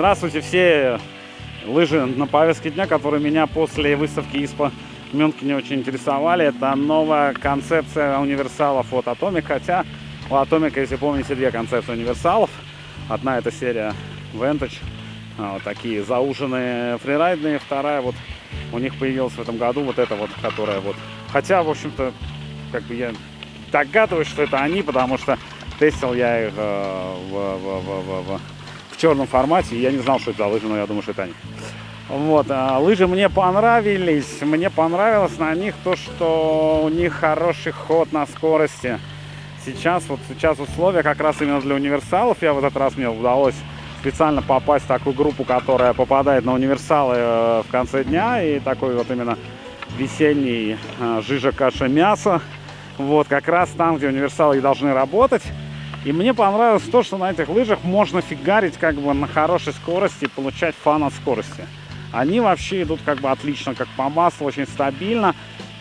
здравствуйте все лыжи на повестке дня, которые меня после выставки ИСПА Мюнхене очень интересовали. Это новая концепция универсалов от Atomic, хотя у Atomic, если помните, две концепции универсалов. Одна это серия Vantage, а, вот такие зауженные фрирайдные, вторая вот у них появилась в этом году вот эта вот, которая вот... Хотя, в общем-то, как бы я догадываюсь, что это они, потому что тестил я их э, в, в, в, в, в черном формате, я не знал, что это за лыжи, но я думаю, что это они. Вот, а лыжи мне понравились, мне понравилось на них то, что у них хороший ход на скорости. Сейчас, вот сейчас условия как раз именно для универсалов, я в этот раз мне удалось специально попасть в такую группу, которая попадает на универсалы э, в конце дня, и такой вот именно весенний э, жижа, каша, мясо. Вот, как раз там, где универсалы должны работать. И мне понравилось то, что на этих лыжах можно фигарить как бы на хорошей скорости и получать фан от скорости. Они вообще идут как бы отлично, как по маслу, очень стабильно.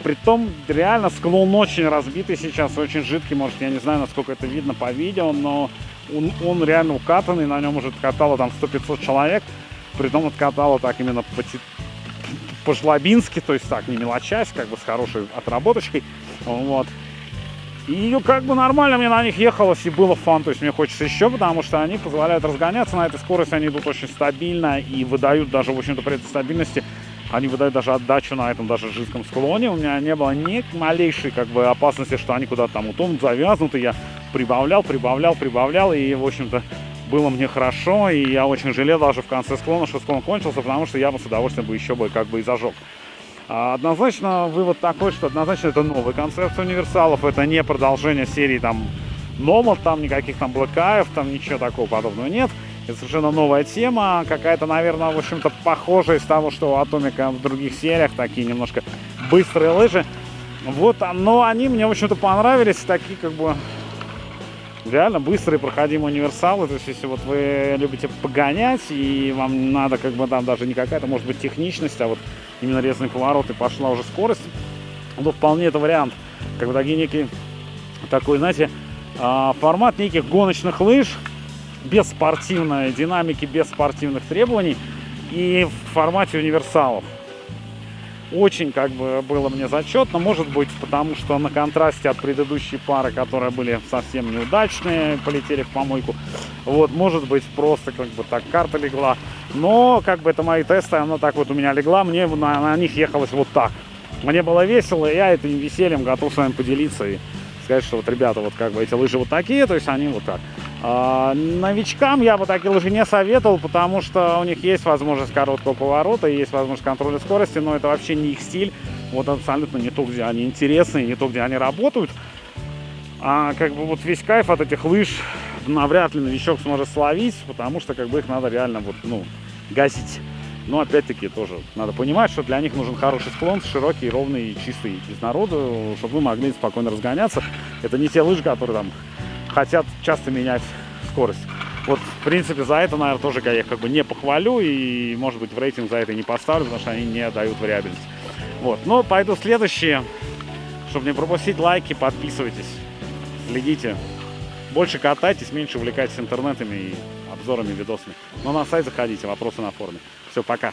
Притом реально склон очень разбитый сейчас, очень жидкий, может, я не знаю, насколько это видно по видео, но он, он реально укатанный, на нем уже катало там 100-500 человек. Притом откатало так именно по, по-жлобински, то есть так, не мелочась, как бы с хорошей отработочкой. Вот. И как бы нормально мне на них ехалось и было фан, то есть мне хочется еще, потому что они позволяют разгоняться на этой скорости, они идут очень стабильно и выдают даже, в общем-то, при этой стабильности, они выдают даже отдачу на этом даже жидком склоне. У меня не было ни малейшей как бы опасности, что они куда-то там утонут, завязнуты. Я прибавлял, прибавлял, прибавлял, и, в общем-то, было мне хорошо, и я очень жалел даже в конце склона, что склон кончился, потому что я бы с удовольствием бы еще бы как бы и зажег. А, однозначно вывод такой, что однозначно это новый концепт универсалов, это не продолжение серии там Nomad, там никаких там блэкаев, там ничего такого подобного нет. Это совершенно новая тема, какая-то, наверное, в общем-то, похожая из того, что у Атомика в других сериях, такие немножко быстрые лыжи. Вот, но они мне, в общем-то, понравились, такие, как бы, реально быстрые проходимые универсалы. То есть, если вот вы любите погонять, и вам надо, как бы, там даже не какая-то, может быть, техничность, а вот именно резный поворот и пошла уже скорость, ну, вполне это вариант. Как бы такие некий такой, знаете, а, формат неких гоночных лыж, без спортивной динамики, без спортивных требований и в формате универсалов. Очень как бы было мне зачетно, может быть, потому что на контрасте от предыдущей пары, которые были совсем неудачные, полетели в помойку. Вот, может быть, просто как бы так карта легла. Но как бы это мои тесты, она так вот у меня легла, мне на, на них ехалось вот так. Мне было весело, я этим весельем готов с вами поделиться и сказать, что вот, ребята, вот как бы эти лыжи вот такие, то есть они вот так. А, новичкам я бы такие лыжи не советовал, потому что у них есть возможность короткого поворота, есть возможность контроля скорости, но это вообще не их стиль. Вот абсолютно не то, где они интересны, не то, где они работают. А как бы вот весь кайф от этих лыж навряд ли новичок сможет словить, потому что как бы их надо реально вот, ну, гасить. Но опять-таки тоже надо понимать, что для них нужен хороший склон, широкий, ровный, чистый из народу, чтобы вы могли спокойно разгоняться. Это не те лыжи, которые там хотят часто менять скорость. Вот, в принципе, за это, наверное, тоже я их как бы не похвалю и, может быть, в рейтинг за это не поставлю, потому что они не дают вариабельность. Вот, но пойду следующие. Чтобы не пропустить лайки, подписывайтесь, следите. Больше катайтесь, меньше увлекайтесь интернетами и обзорами, видосами. Но на сайт заходите, вопросы на форуме. Все, пока.